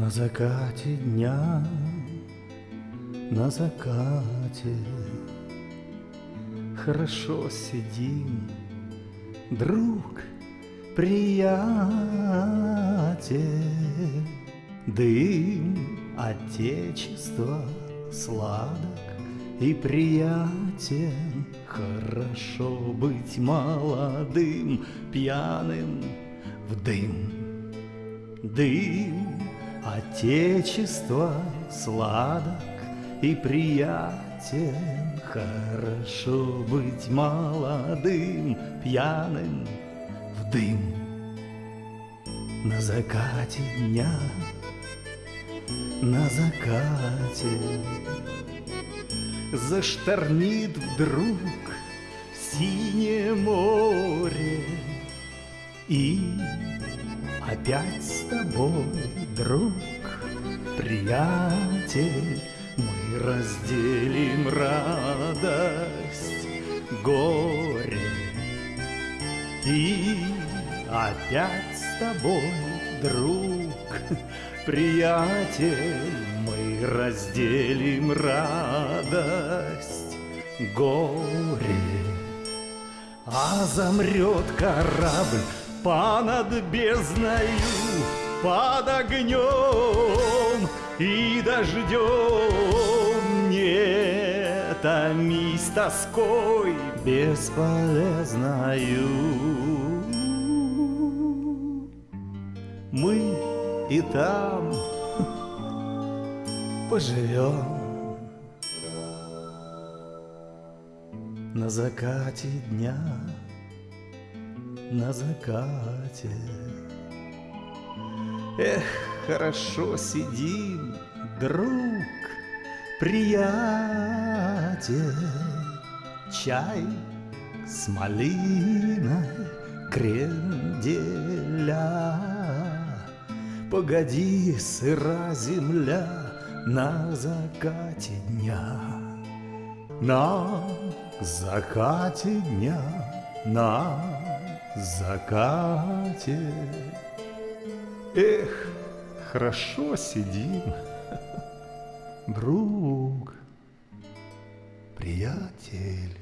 На закате дня, на закате. Хорошо сидим, друг, приятель. Дым Отечества сладок и приятен. Хорошо быть молодым, пьяным в дым. Дым Отечество сладок и приятен, Хорошо быть молодым, пьяным в дым. На закате дня, на закате. Зашторнит вдруг синее море. И опять с тобой, друг, приятель, разделим радость, горе. И опять с тобой, друг, приятель, мы разделим радость, горе. А замрет корабль Понад бездною, под огнем и дождем Не томись тоской бесполезною. Мы и там поживем. На закате дня на закате. Эх, хорошо сидим, друг, приятель, Чай с малиной кренделя. Погоди, сыра земля на закате дня, На закате дня, на закате. Эх, хорошо сидим, друг, приятель.